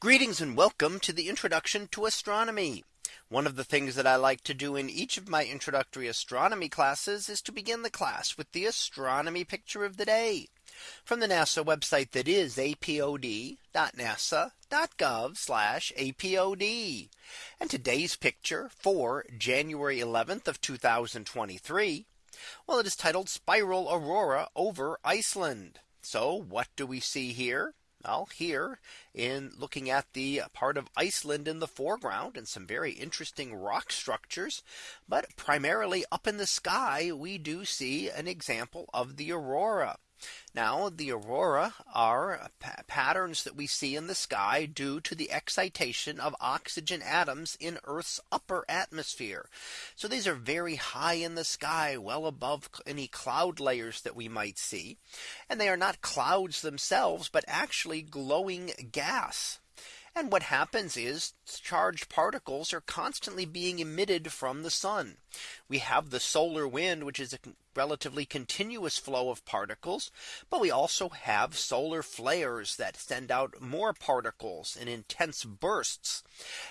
Greetings and welcome to the introduction to astronomy. One of the things that I like to do in each of my introductory astronomy classes is to begin the class with the astronomy picture of the day from the NASA website that is apod.nasa.gov apod. And today's picture for January 11th of 2023. Well, it is titled Spiral Aurora over Iceland. So what do we see here? Well, here in looking at the part of Iceland in the foreground and some very interesting rock structures. But primarily up in the sky, we do see an example of the aurora. Now the aurora are patterns that we see in the sky due to the excitation of oxygen atoms in Earth's upper atmosphere. So these are very high in the sky well above any cloud layers that we might see. And they are not clouds themselves, but actually glowing gas. And what happens is charged particles are constantly being emitted from the sun. We have the solar wind, which is a relatively continuous flow of particles. But we also have solar flares that send out more particles in intense bursts.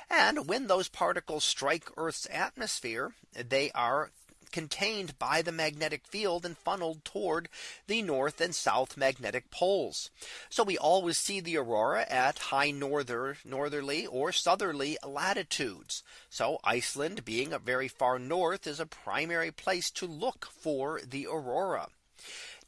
And when those particles strike Earth's atmosphere, they are contained by the magnetic field and funneled toward the north and south magnetic poles. So we always see the aurora at high norther northerly or southerly latitudes. So Iceland being a very far north is a primary place to look for the aurora.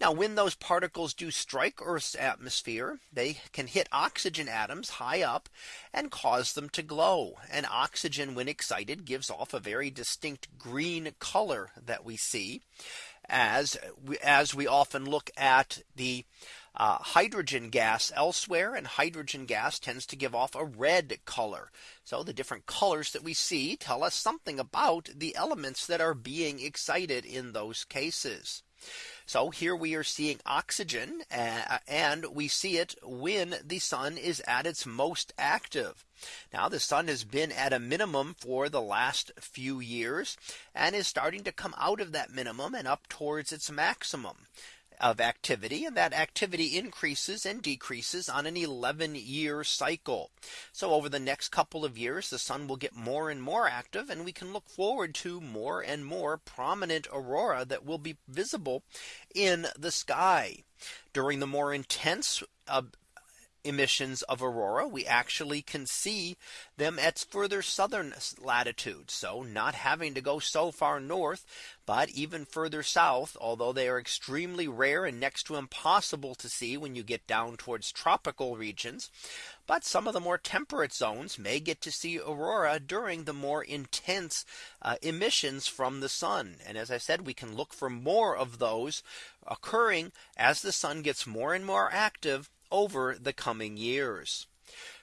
Now when those particles do strike Earth's atmosphere, they can hit oxygen atoms high up and cause them to glow. And oxygen when excited gives off a very distinct green color that we see as we, as we often look at the uh, hydrogen gas elsewhere and hydrogen gas tends to give off a red color. So the different colors that we see tell us something about the elements that are being excited in those cases. So here we are seeing oxygen uh, and we see it when the sun is at its most active. Now the sun has been at a minimum for the last few years and is starting to come out of that minimum and up towards its maximum of activity and that activity increases and decreases on an 11 year cycle. So over the next couple of years, the sun will get more and more active and we can look forward to more and more prominent aurora that will be visible in the sky during the more intense uh, emissions of aurora we actually can see them at further southern latitudes. So not having to go so far north but even further south although they are extremely rare and next to impossible to see when you get down towards tropical regions but some of the more temperate zones may get to see aurora during the more intense uh, emissions from the sun. And as I said we can look for more of those occurring as the sun gets more and more active over the coming years.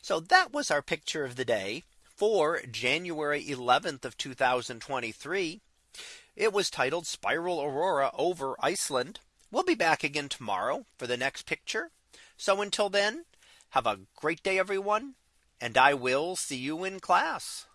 So that was our picture of the day for January 11th of 2023. It was titled Spiral Aurora over Iceland. We'll be back again tomorrow for the next picture. So until then, have a great day, everyone. And I will see you in class.